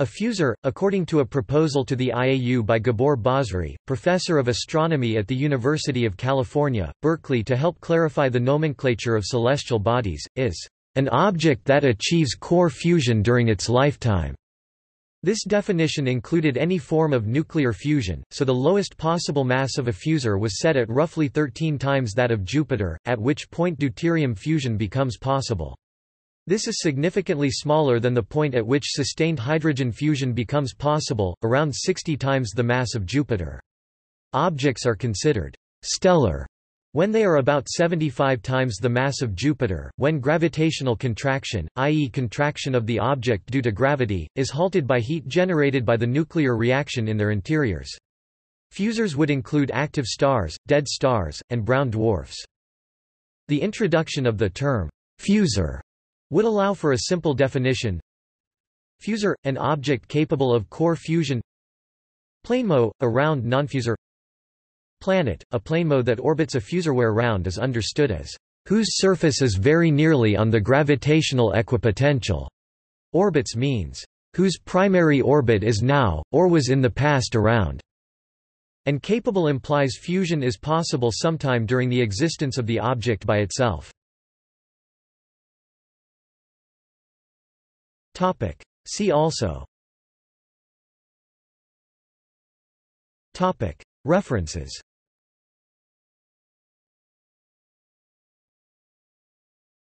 A fusor, according to a proposal to the IAU by Gabor Basri, professor of astronomy at the University of California, Berkeley to help clarify the nomenclature of celestial bodies, is an object that achieves core fusion during its lifetime. This definition included any form of nuclear fusion, so the lowest possible mass of a fusor was set at roughly 13 times that of Jupiter, at which point deuterium fusion becomes possible. This is significantly smaller than the point at which sustained hydrogen fusion becomes possible, around 60 times the mass of Jupiter. Objects are considered stellar when they are about 75 times the mass of Jupiter, when gravitational contraction, i.e. contraction of the object due to gravity, is halted by heat generated by the nuclear reaction in their interiors. Fusors would include active stars, dead stars, and brown dwarfs. The introduction of the term fusor would allow for a simple definition. Fusor, an object capable of core fusion Planemo, a round nonfusor Planet, a planemo that orbits a fusor where round is understood as whose surface is very nearly on the gravitational equipotential. Orbits means whose primary orbit is now, or was in the past around. And capable implies fusion is possible sometime during the existence of the object by itself. Topic. See also Topic. References